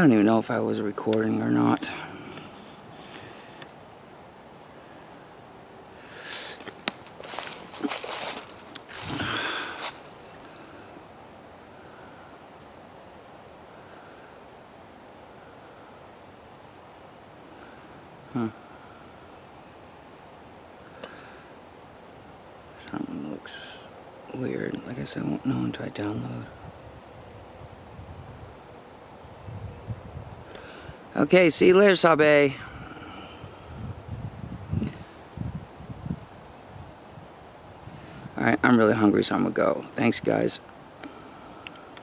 don't even know if I was recording or not. Huh. Something looks weird. I guess I won't know until I download. Okay, see you later, Sabe. Alright, I'm really hungry, so I'm gonna go. Thanks, guys.